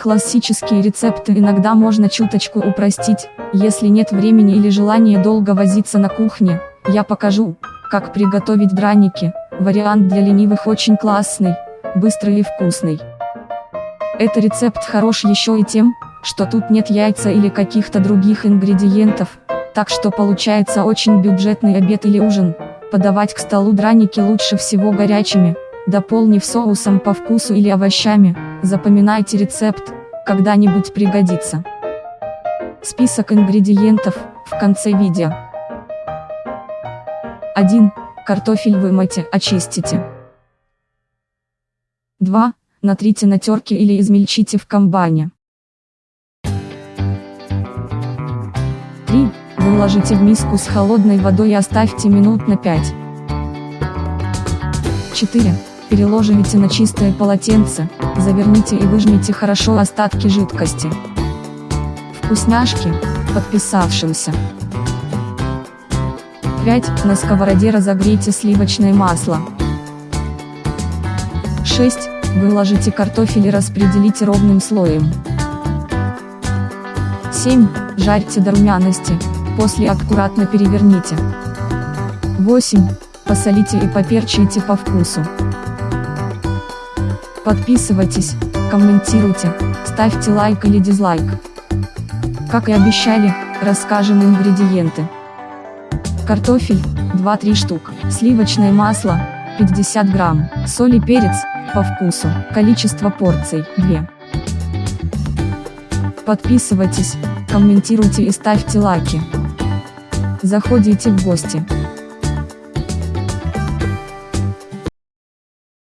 Классические рецепты иногда можно чуточку упростить, если нет времени или желания долго возиться на кухне, я покажу, как приготовить драники, вариант для ленивых очень классный, быстрый и вкусный. Это рецепт хорош еще и тем, что тут нет яйца или каких-то других ингредиентов, так что получается очень бюджетный обед или ужин. Подавать к столу драники лучше всего горячими, дополнив соусом по вкусу или овощами, запоминайте рецепт, когда-нибудь пригодится. Список ингредиентов, в конце видео. 1. Картофель вымойте, очистите. 2. Натрите на терке или измельчите в комбайне. 3. Выложите в миску с холодной водой и оставьте минут на 5. 4. Переложите на чистое полотенце, заверните и выжмите хорошо остатки жидкости. Вкусняшки, подписавшимся. 5. На сковороде разогрейте сливочное масло. 6. Выложите картофель и распределите ровным слоем. 7. Жарьте до румяности, после аккуратно переверните. 8. Посолите и поперчите по вкусу. Подписывайтесь, комментируйте, ставьте лайк или дизлайк. Как и обещали, расскажем ингредиенты. Картофель, 2-3 штук, сливочное масло, 50 грамм, соль и перец, по вкусу, количество порций, 2. Подписывайтесь, комментируйте и ставьте лайки. Заходите в гости.